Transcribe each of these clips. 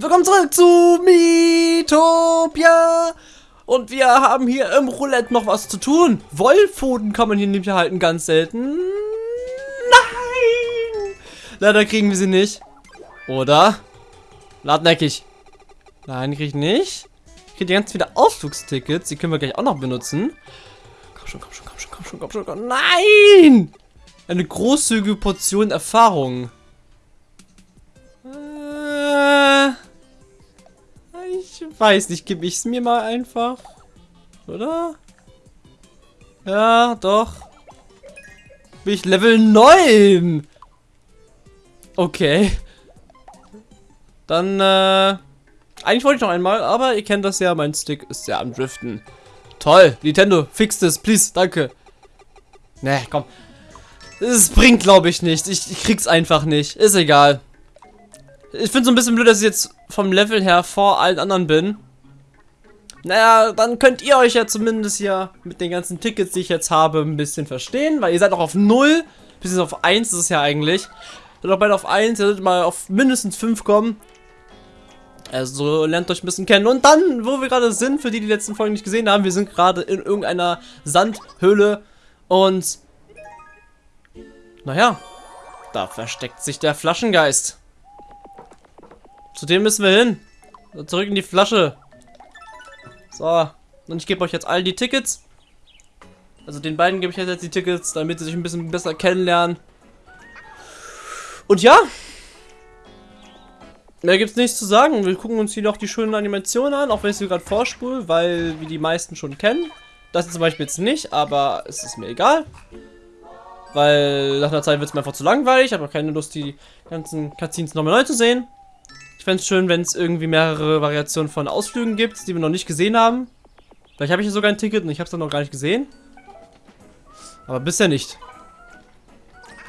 Willkommen zurück zu Miitopia. Und wir haben hier im Roulette noch was zu tun. Wollpfoten kann man hier nämlich erhalten, ganz selten. Nein! Leider kriegen wir sie nicht. Oder? Ladneckig. Nein, krieg ich nicht. Ich kriege ganz viele Ausflugstickets. Die können wir gleich auch noch benutzen. Komm schon, komm schon, komm schon, komm schon, komm schon, komm schon. Nein! Eine großzügige Portion Erfahrung. Äh, ich weiß nicht, gebe ich es mir mal einfach. Oder? Ja, doch. Bin ich Level 9? Okay. Dann, äh... Eigentlich wollte ich noch einmal, aber ihr kennt das ja, mein Stick ist ja am Driften. Toll, Nintendo, fix das, please, danke. Ne, komm. Es bringt, glaube ich, nicht. Ich, ich krieg's einfach nicht. Ist egal. Ich finde so ein bisschen blöd, dass ich jetzt vom Level her vor allen anderen bin. Naja, dann könnt ihr euch ja zumindest hier mit den ganzen Tickets, die ich jetzt habe, ein bisschen verstehen. Weil ihr seid noch auf 0, bis auf 1 ist es ja eigentlich. Seid auch beide auf 1, ihr solltet mal auf mindestens 5 kommen. Also lernt euch ein bisschen kennen. Und dann, wo wir gerade sind, für die die letzten Folgen nicht gesehen haben, wir sind gerade in irgendeiner Sandhöhle. Und naja, da versteckt sich der Flaschengeist. Zu dem müssen wir hin. Zurück in die Flasche. So. Und ich gebe euch jetzt all die Tickets. Also den beiden gebe ich jetzt die Tickets, damit sie sich ein bisschen besser kennenlernen. Und ja. Mehr gibt es nichts zu sagen. Wir gucken uns hier noch die schönen Animationen an, auch wenn ich sie gerade vorspule, weil wir die meisten schon kennen. Das zum Beispiel jetzt nicht, aber es ist mir egal. Weil nach einer Zeit wird es mir einfach zu langweilig. Ich habe keine Lust, die ganzen Cutscenes nochmal neu zu sehen. Fände es schön, wenn es irgendwie mehrere Variationen von Ausflügen gibt, die wir noch nicht gesehen haben. Vielleicht habe ich ja sogar ein Ticket und ich habe es dann noch gar nicht gesehen. Aber bisher nicht.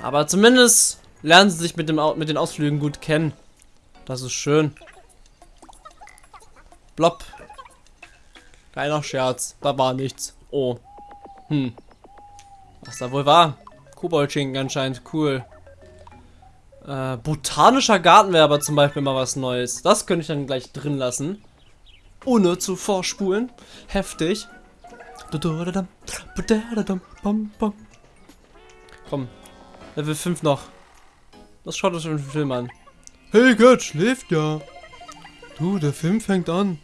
Aber zumindest lernen sie sich mit, dem, mit den Ausflügen gut kennen. Das ist schön. Blopp. Kleiner Scherz. Da war nichts. Oh. Hm. Was da wohl war? Koboldschinken anscheinend. Cool. Äh, botanischer Garten wäre aber zum Beispiel mal was Neues. Das könnte ich dann gleich drin lassen. Ohne zu vorspulen. Heftig. Komm. Level 5 noch. Das schaut euch den Film an. Hey, Gott, schläft ja. Du, der Film fängt an.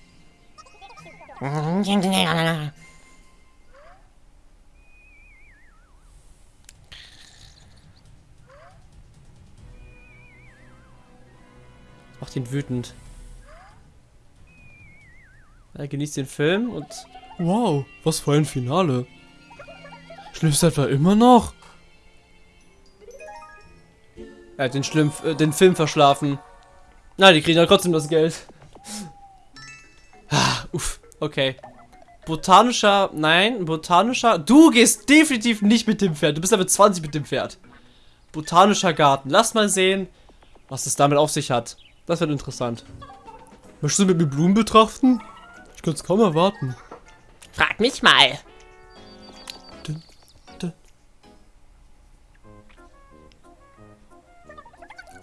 Macht ihn wütend. Er genießt den Film und... Wow, was für ein Finale. Schläfst du etwa immer noch? Er hat den, Schlimm, äh, den Film verschlafen. Na, die kriegen ja trotzdem das Geld. ah, uff, okay. Botanischer, nein, botanischer. Du gehst definitiv nicht mit dem Pferd. Du bist aber 20 mit dem Pferd. Botanischer Garten. Lass mal sehen, was es damit auf sich hat. Das wird interessant. Möchtest du mit mir Blumen betrachten? Ich kann es kaum erwarten. Frag mich mal. Dun, dun.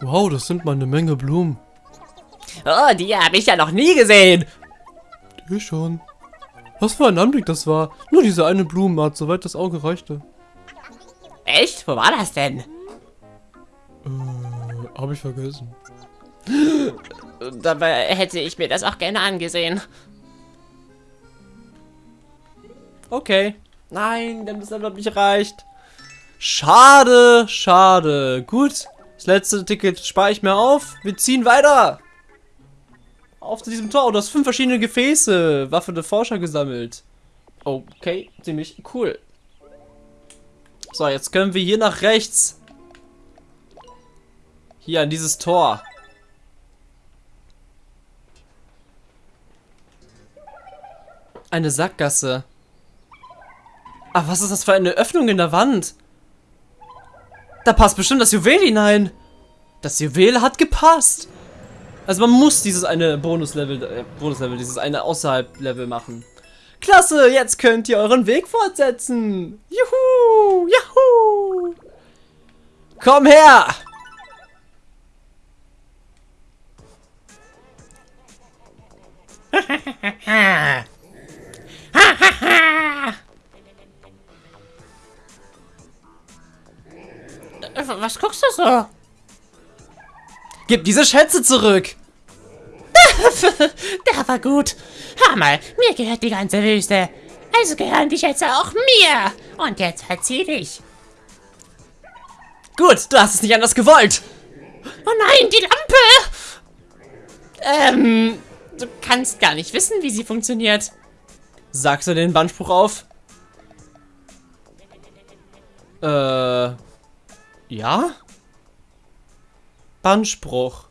Wow, das sind mal eine Menge Blumen. Oh, die habe ich ja noch nie gesehen. Die schon. Was für ein Anblick das war. Nur diese eine Blumenart, soweit das Auge reichte. Echt? Wo war das denn? Äh, habe ich vergessen. Dabei hätte ich mir das auch gerne angesehen. Okay. Nein, denn das hat nicht reicht. Schade, schade. Gut, das letzte Ticket spare ich mir auf. Wir ziehen weiter. Auf zu diesem Tor. Oh, du hast fünf verschiedene Gefäße. Waffe der Forscher gesammelt. Okay, ziemlich cool. So, jetzt können wir hier nach rechts. Hier an dieses Tor. Eine Sackgasse. Ah, was ist das für eine Öffnung in der Wand? Da passt bestimmt das Juwel hinein. Das Juwel hat gepasst. Also man muss dieses eine Bonuslevel, äh, Bonuslevel, dieses eine Außerhalb-Level machen. Klasse, jetzt könnt ihr euren Weg fortsetzen. Juhu, juhu. Komm her. Äh, was guckst du so? Gib diese Schätze zurück! Der war gut. Hör mal, mir gehört die ganze Wüste. Also gehören die Schätze auch mir. Und jetzt verzieh dich. Gut, du hast es nicht anders gewollt. Oh nein, die Lampe! Ähm, du kannst gar nicht wissen, wie sie funktioniert. Sagst du den Bandspruch auf? Äh. Ja? Bandspruch.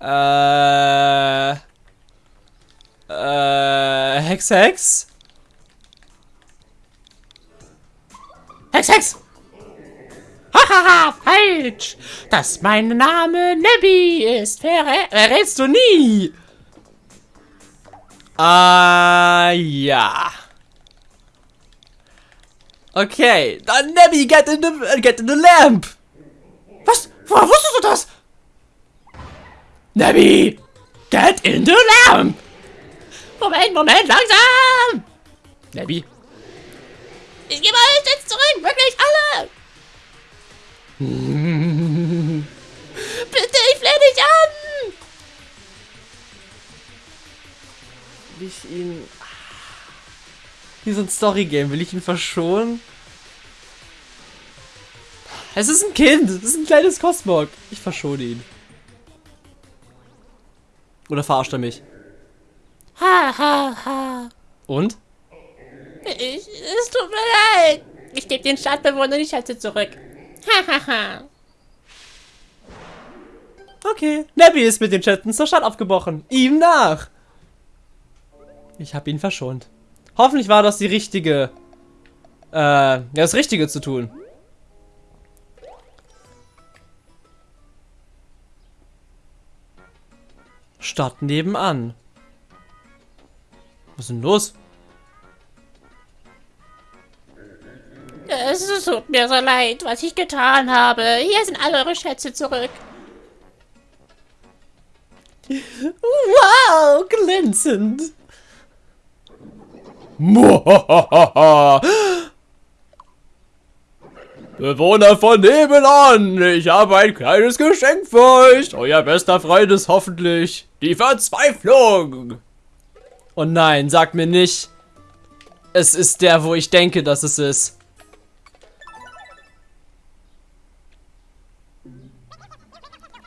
Äh. Äh. Hex, Hex? Hex, Hex! Hahaha, falsch! Dass mein Name Nebby ist, verrä verrätst du nie! Ah, ja. Okay, dann Nebby, get in the, get in the lamp. Was? Woher wusstest du das? Nebby, get in the lamp. Moment, Moment, langsam! Nebby, Ich gebe alles jetzt zurück, wirklich alle! Bitte, ich flehe dich an! Will ich ihn... Wie so ein Story-Game, will ich ihn verschonen? Es ist ein Kind, es ist ein kleines Cosmog. Ich verschone ihn. Oder verarscht er mich? Ha, ha, ha. Und? Ich, es tut mir leid. Ich gebe den Stadtbewohnern die Schätze zurück. Ha, ha, ha. Okay, Nebby ist mit den Chatten zur Stadt aufgebrochen. Ihm nach. Ich habe ihn verschont. Hoffentlich war das die richtige... Äh, ja, das Richtige zu tun. Stadt nebenan. Was ist denn los? Es tut mir so leid, was ich getan habe. Hier sind alle eure Schätze zurück. Wow, glänzend. Bewohner von nebenan, ich habe ein kleines Geschenk für euch. Euer bester Freund ist hoffentlich die Verzweiflung. Oh nein, sag mir nicht. Es ist der, wo ich denke, dass es ist.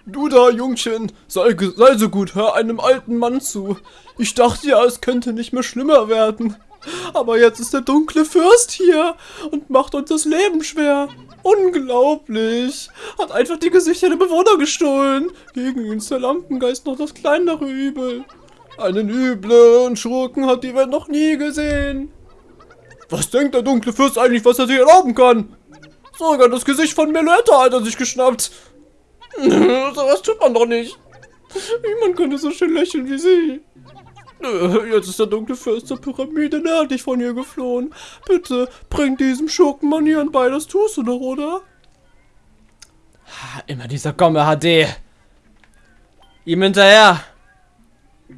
Du da, Jungchen, sei, sei so gut, hör einem alten Mann zu. Ich dachte ja, es könnte nicht mehr schlimmer werden. Aber jetzt ist der dunkle Fürst hier und macht uns das Leben schwer. Unglaublich. Hat einfach die Gesichter der Bewohner gestohlen. Gegen ist der Lampengeist noch das kleinere Übel. Einen üblen Schurken hat die Welt noch nie gesehen. Was denkt der dunkle Fürst eigentlich, was er sich erlauben kann? Sogar das Gesicht von Meluetta hat er sich geschnappt. Sowas tut man doch nicht. Niemand könnte so schön lächeln wie sie. Jetzt ist der dunkle Fürst der Pyramide nördlich von hier geflohen. Bitte, bring diesem Schurkenmann hier ein bei, das tust du doch, oder? Immer dieser Gomme HD. Ihm hinterher.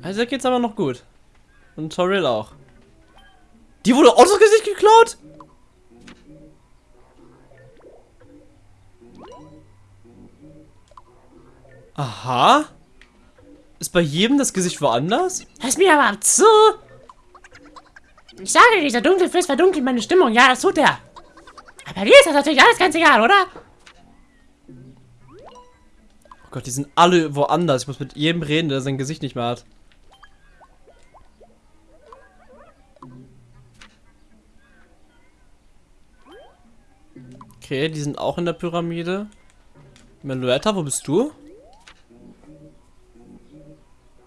Also geht's aber noch gut. Und Toril auch. Die wurde auch das Gesicht geklaut? Aha. Ist bei jedem das Gesicht woanders? Hörst mir aber zu! Ich sage, dir, dieser dunkle Fürst verdunkelt meine Stimmung. Ja, das tut er. Aber dir ist das natürlich alles ganz egal, oder? Oh Gott, die sind alle woanders. Ich muss mit jedem reden, der sein Gesicht nicht mehr hat. Okay, die sind auch in der Pyramide. Meluetta, wo bist du?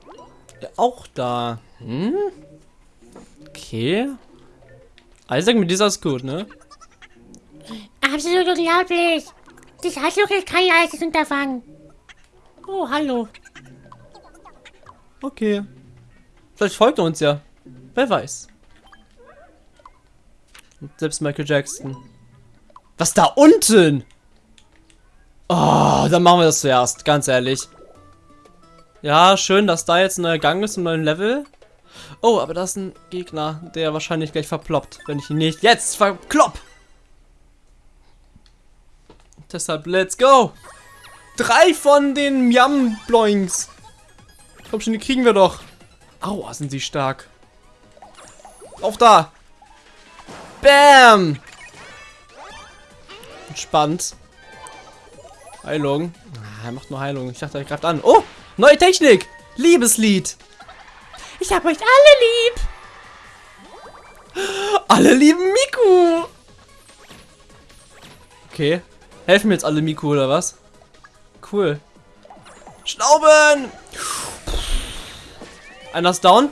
Ja, auch da. Hm? Okay. Isaac, mit dieser ist gut, ne? Absolut unglaublich. Das Handtuch ist kein leichtes Unterfangen. Oh, hallo. Okay. Vielleicht folgt er uns ja. Wer weiß. Und selbst Michael Jackson. Was da unten? Oh, dann machen wir das zuerst, ganz ehrlich. Ja, schön, dass da jetzt ein neuer Gang ist, ein neues Level. Oh, aber da ist ein Gegner, der wahrscheinlich gleich verploppt, wenn ich ihn nicht jetzt verklopp. Deshalb, let's go. Drei von den Miam-Bloinks. Komm schon, die kriegen wir doch. Aua, sind sie stark. Auf da. Bam. Entspannt. Heilung. Ah, er macht nur Heilung. Ich dachte, er greift an. Oh, neue Technik. Liebeslied. Ich hab euch alle lieb. Alle lieben Miku. Okay. Helfen mir jetzt alle Miku oder was? Cool. Schnauben. Einer ist down.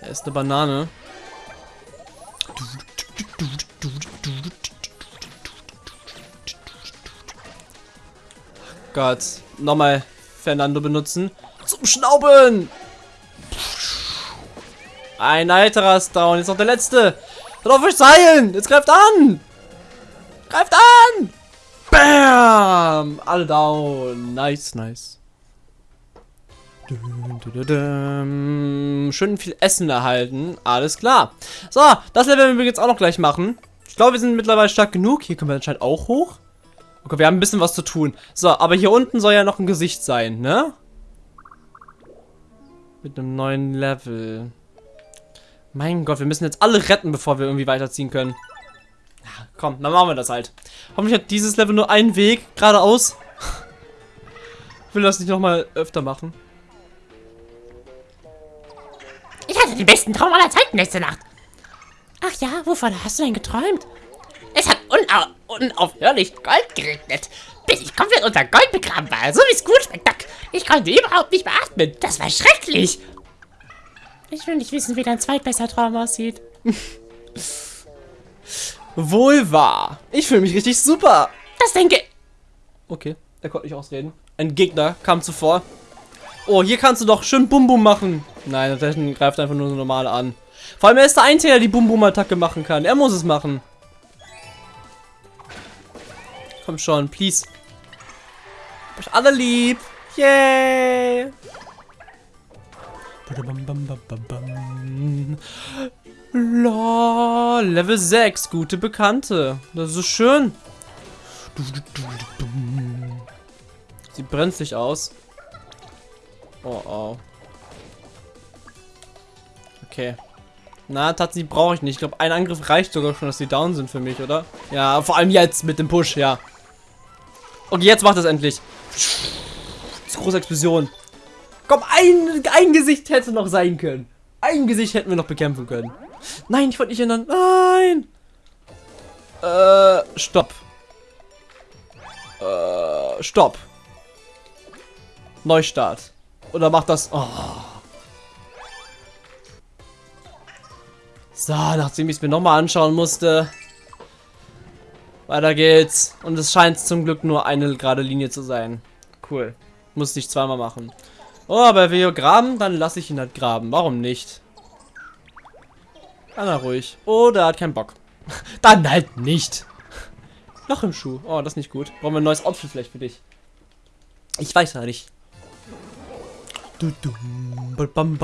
Er ist eine Banane. Gott. Nochmal Fernando benutzen. Zum Schnauben! Ein weiterer ist down. Jetzt noch der letzte. Hört auf euch heilen! Jetzt greift an! Greift an! Bam! Alle down. Nice, nice. Schön viel Essen erhalten. Alles klar. So, das Level werden wir jetzt auch noch gleich machen. Ich glaube, wir sind mittlerweile stark genug. Hier können wir anscheinend auch hoch. Okay, wir haben ein bisschen was zu tun. So, aber hier unten soll ja noch ein Gesicht sein, ne? Mit einem neuen Level. Mein Gott, wir müssen jetzt alle retten, bevor wir irgendwie weiterziehen können. Ja, komm, dann machen wir das halt. Hoffentlich hat dieses Level nur einen Weg, geradeaus. Ich will das nicht nochmal öfter machen. Ich hatte den besten Traum aller Zeiten letzte Nacht. Ach ja, wovon hast du denn geträumt? Es hat unau unaufhörlich Gold geregnet, bis ich komplett unter Gold begraben war. So wie es gut schmeckt. Ich konnte überhaupt nicht mehr atmen. Das war schrecklich. Ich will nicht wissen, wie dein zweitbester Traum aussieht. Wohl wahr. Ich fühle mich richtig super. Das denke Okay, er konnte nicht ausreden. Ein Gegner kam zuvor. Oh, hier kannst du doch schön Bum Bum machen. Nein, der greift einfach nur so normal an. Vor allem er ist der Einzige, der die Bum Bum Attacke machen kann. Er muss es machen. Komm schon, please. Hab euch alle lieb. Yay. Lol, Level 6, gute Bekannte. Das ist schön. Sieht brenzlig aus. Oh, oh. Okay. Na, tatsächlich brauche ich nicht. Ich glaube, ein Angriff reicht sogar schon, dass sie down sind für mich, oder? Ja, vor allem jetzt mit dem Push, ja. Okay, jetzt macht es endlich. Das große Explosion. Komm, ein, ein Gesicht hätte noch sein können. Ein Gesicht hätten wir noch bekämpfen können. Nein, ich wollte nicht ändern. Nein. Äh, stopp. Äh, stopp. Neustart. Oder macht das... Oh. So, nachdem ich es mir nochmal anschauen musste. Weiter geht's. Und es scheint zum Glück nur eine gerade Linie zu sein. Cool. Muss nicht zweimal machen. Oh, aber er will hier graben, dann lasse ich ihn halt graben. Warum nicht? Kann er ruhig. Oder er hat keinen Bock. dann halt nicht. Noch im Schuh. Oh, das ist nicht gut. Brauchen wir ein neues Outfit vielleicht für dich. Ich weiß ja nicht. Bam.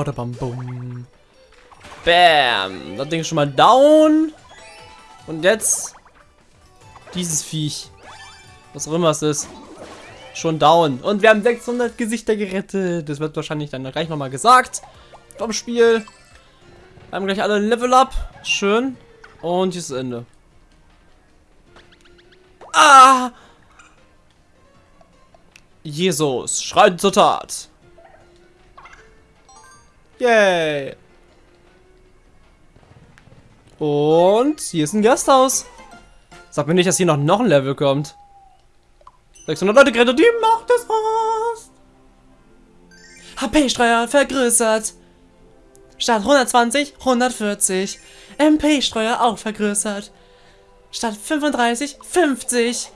Das Ding ist schon mal down. Und jetzt dieses Viech. Was auch immer es ist. Schon down. Und wir haben 600 Gesichter gerettet. Das wird wahrscheinlich dann gleich nochmal gesagt. Vom Spiel. Wir haben gleich alle Level Up. Schön. Und hier ist das Ende. Ah! Jesus, schreit zur Tat. Yay. Und hier ist ein Gasthaus. Sag mir nicht, dass hier noch, noch ein Level kommt. 600 Leute gerettet, die Macht des Horst. HP-Streuer vergrößert. Statt 120, 140. MP-Streuer auch vergrößert. Statt 35, 50.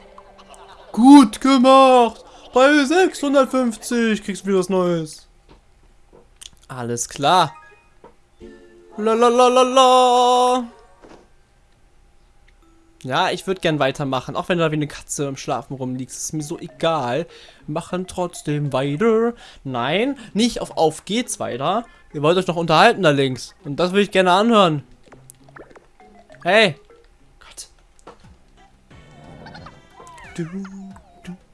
Gut gemacht. Bei 650 kriegst du wieder was Neues. Alles klar. Lalalala. Ja, ich würde gern weitermachen. Auch wenn du da wie eine Katze im Schlafen rumliegst. Ist mir so egal. Machen trotzdem weiter. Nein, nicht auf Auf geht's weiter. Ihr wollt euch noch unterhalten da links. Und das würde ich gerne anhören. Hey. Gott. Du,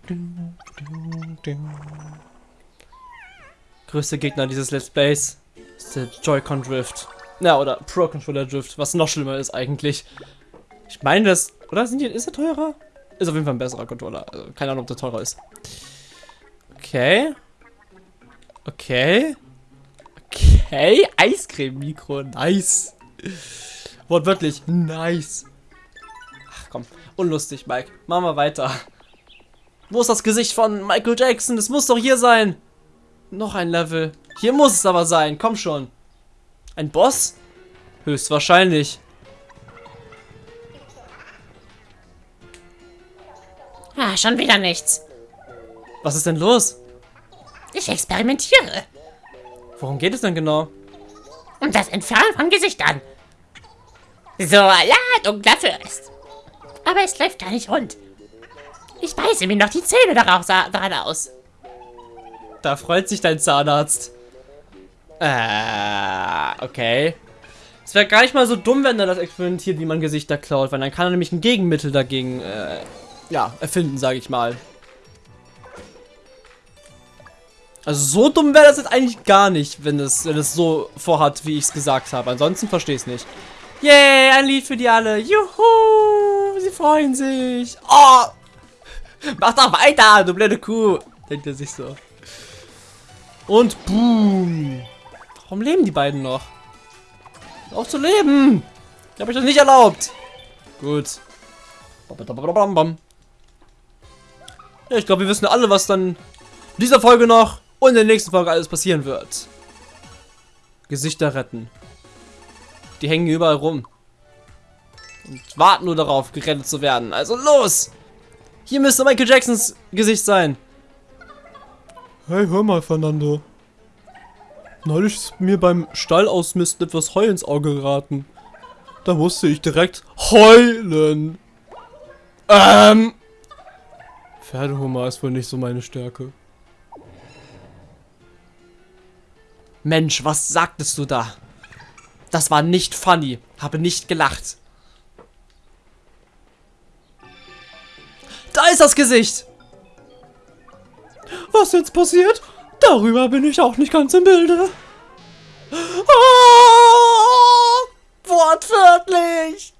du, Größte Gegner dieses Let's Plays ist der Joy-Con Drift. Ja, oder Pro Controller Drift, was noch schlimmer ist eigentlich. Ich meine das, oder sind die, ist er teurer? Ist auf jeden Fall ein besserer Controller. Also keine Ahnung, ob der teurer ist. Okay. Okay. Okay. Eiscreme-Mikro. Nice. Wortwörtlich. Nice. Ach komm. Unlustig, Mike. Machen wir weiter. Wo ist das Gesicht von Michael Jackson? Das muss doch hier sein. Noch ein Level. Hier muss es aber sein. Komm schon. Ein Boss? Höchstwahrscheinlich. Ah, schon wieder nichts. Was ist denn los? Ich experimentiere. Worum geht es denn genau? Um das Entfernen von Gesichtern. So, ja, dunkler Fürst. Aber es läuft gar nicht rund. Ich beiße mir noch die Zähne darauf daran aus. Da freut sich dein Zahnarzt. Äh, okay. Es wäre gar nicht mal so dumm, wenn er das experimentiert, wie man Gesichter klaut, weil dann kann er nämlich ein Gegenmittel dagegen, äh, ja, erfinden, sage ich mal. Also so dumm wäre das jetzt eigentlich gar nicht, wenn es, wenn so vorhat, wie ich es gesagt habe. Ansonsten verstehe ich es nicht. Yay, ein Lied für die alle. Juhu, sie freuen sich. Oh, mach doch weiter, du blöde Kuh. Denkt er sich so. Und boom. Warum leben die beiden noch? Auf zu leben. Ich habe euch das nicht erlaubt. Gut. Ja, ich glaube, wir wissen alle, was dann in dieser Folge noch und in der nächsten Folge alles passieren wird. Gesichter retten. Die hängen überall rum. Und warten nur darauf, gerettet zu werden. Also los! Hier müsste Michael Jacksons Gesicht sein. Hey, hör mal, Fernando. Neulich ist mir beim Stallausmisten etwas Heu ins Auge geraten. Da musste ich direkt heulen. Ähm. Pferdehumor ist wohl nicht so meine Stärke. Mensch, was sagtest du da? Das war nicht funny. Habe nicht gelacht. Da ist das Gesicht. Was jetzt passiert? Darüber bin ich auch nicht ganz im Bilde. Oh, wortwörtlich.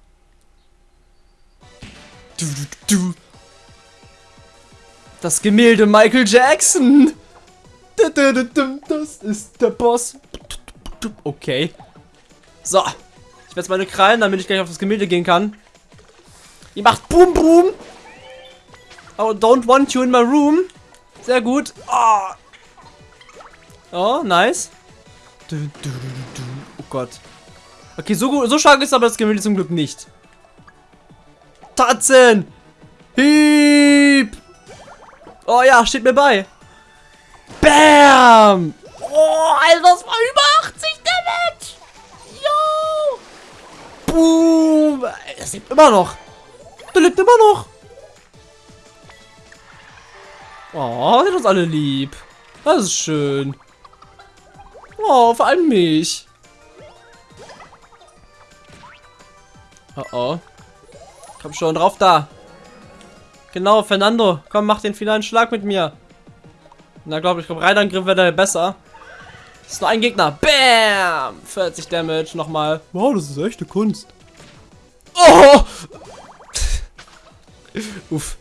Du, du, du. Das Gemälde Michael Jackson. Das ist der Boss. Okay. So. Ich werde meine Krallen, damit ich gleich auf das Gemälde gehen kann. Ihr macht Boom Boom. Oh, don't want you in my room. Sehr gut. Oh, oh nice. Oh Gott. Okay, so, so stark ist aber das Gemälde zum Glück nicht. Tatzen! Hieb! Oh ja, steht mir bei. Bam! Oh, Alter, das war über 80 Damage! Yo! Boom! Das lebt immer noch. Der lebt immer noch. Oh, sind uns alle lieb. Das ist schön. Oh, vor allem mich. Oh oh. Komm schon, drauf da. Genau, Fernando. Komm, mach den finalen Schlag mit mir. Na, glaube ich, glaub, Reitangriff wäre besser. Das ist nur ein Gegner. Bam! 40 Damage nochmal. Wow, das ist echte Kunst. Oh! Uff.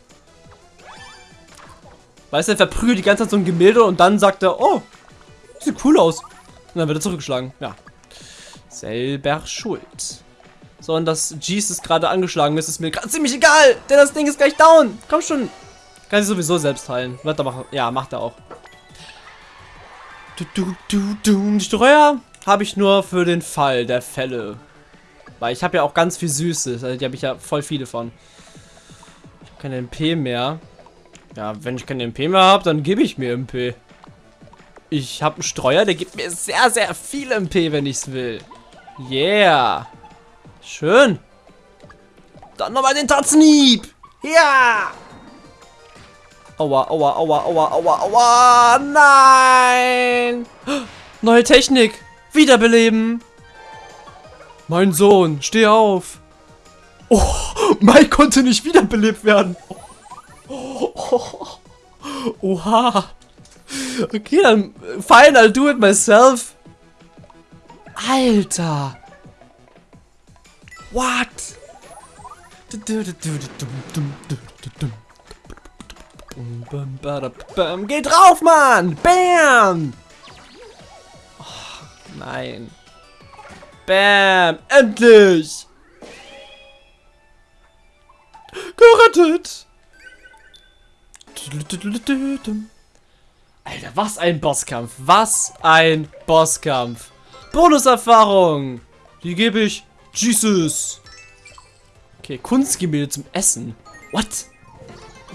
Weißt du, er verprügelt die ganze Zeit so ein Gemälde und dann sagt er, oh, sieht cool aus. Und dann wird er zurückgeschlagen. Ja. Selber schuld. So, und das Jeez ist gerade angeschlagen ist, ist mir gerade ziemlich egal, denn das Ding ist gleich down. Komm schon. Kann sich sowieso selbst heilen. Wird er machen. Ja, macht er auch. Du, du, du, du. Streuer habe ich nur für den Fall der Fälle. Weil ich habe ja auch ganz viel Süßes. Also die habe ich ja voll viele von. Ich habe keine MP mehr. Ja, wenn ich keine MP mehr habe, dann gebe ich mir MP. Ich habe einen Streuer, der gibt mir sehr, sehr viel MP, wenn ich es will. Yeah. Schön. Dann nochmal den Tatzenhieb. Ja. Aua, aua, aua, aua, aua, aua. Nein. Neue Technik. Wiederbeleben. Mein Sohn, steh auf. Oh, Mike konnte nicht wiederbelebt werden. Oh, oh, Oha. Okay, dann fine, I'll do it myself. Alter. What? Geh drauf, Mann! Bam! Oh, nein. Bam! Endlich! Gerettet! Alter, was ein Bosskampf. Was ein Bosskampf. Bonuserfahrung. Die gebe ich Jesus. Okay, Kunstgemälde zum Essen. What?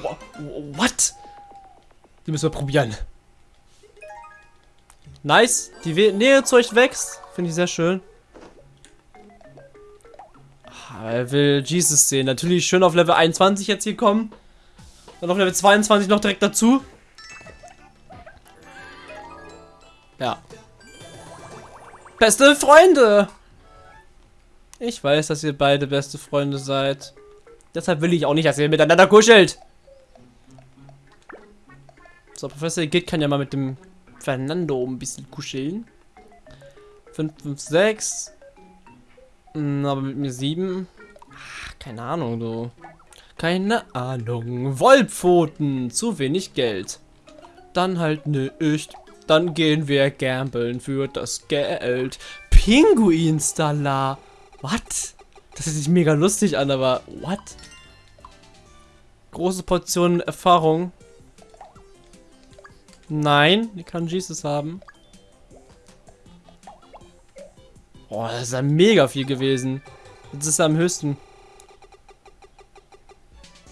Wha- What? Die müssen wir probieren. Nice. Die Nähe zu euch wächst. Finde ich sehr schön. Ah, Er will Jesus sehen. Natürlich schön auf Level 21 jetzt hier kommen. Dann auf Level 22 noch direkt dazu. Ja. Beste Freunde! Ich weiß, dass ihr beide beste Freunde seid. Deshalb will ich auch nicht, dass ihr miteinander kuschelt. So, Professor Git kann ja mal mit dem Fernando ein bisschen kuscheln. 5, 5, 6. Hm, Aber mit mir 7. Ach, keine Ahnung, du. Keine Ahnung. Wollpfoten. Zu wenig Geld. Dann halt nicht. Dann gehen wir gambeln für das Geld. Pinguinstaller. What? Das hört sich mega lustig an, aber what? Große Portionen Erfahrung. Nein, die kann Jesus haben. Oh, das ist ja mega viel gewesen. Jetzt ist er am höchsten.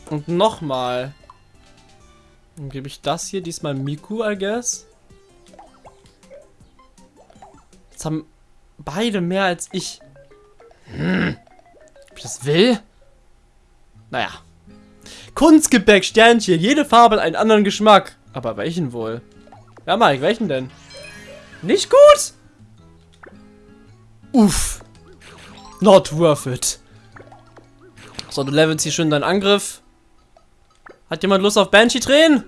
Und nochmal. Dann gebe ich das hier diesmal Miku, I guess. Jetzt haben beide mehr als ich. Hm. Ob ich das will? Naja. Kunstgebäck, Sternchen. Jede Farbe hat einen anderen Geschmack. Aber welchen wohl? Ja, Mike, welchen denn? Nicht gut? Uff. Not worth it. So, du levelst hier schön deinen Angriff. Hat jemand Lust auf Banshee drehen?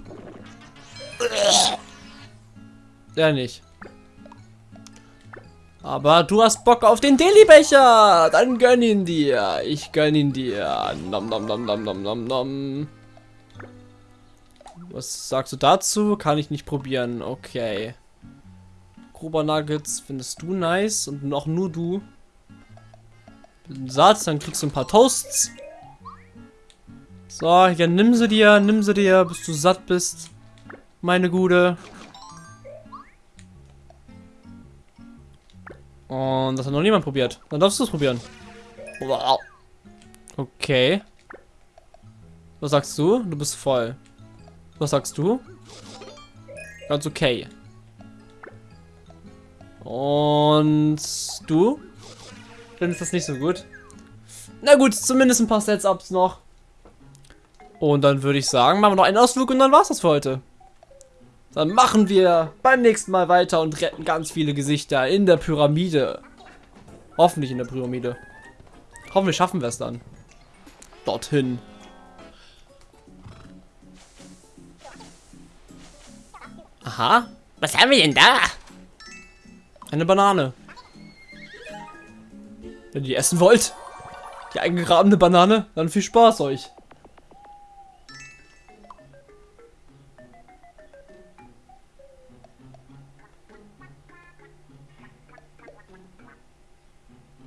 Ja, nicht. Aber du hast Bock auf den Deli-Becher. Dann gönn ihn dir. Ich gönn ihn dir. Nom nom nom nom nom nom nom. Was sagst du dazu? Kann ich nicht probieren. Okay. Grober Nuggets findest du nice und auch nur du. Satz, dann kriegst du ein paar Toasts. So, ja, nimm sie dir, nimm sie dir, bis du satt bist. Meine Gute. Und das hat noch niemand probiert. Dann darfst du es probieren. Wow. Okay. Was sagst du? Du bist voll. Was sagst du? Ganz okay. Und du? Findest das nicht so gut? Na gut, zumindest ein paar Sets-Ups noch. Und dann würde ich sagen, machen wir noch einen Ausflug und dann war's das für heute. Dann machen wir beim nächsten Mal weiter und retten ganz viele Gesichter in der Pyramide. Hoffentlich in der Pyramide. Hoffentlich schaffen wir es dann. Dorthin. Aha. Was haben wir denn da? Eine Banane. Wenn ihr die essen wollt, die eingegrabene Banane, dann viel Spaß euch.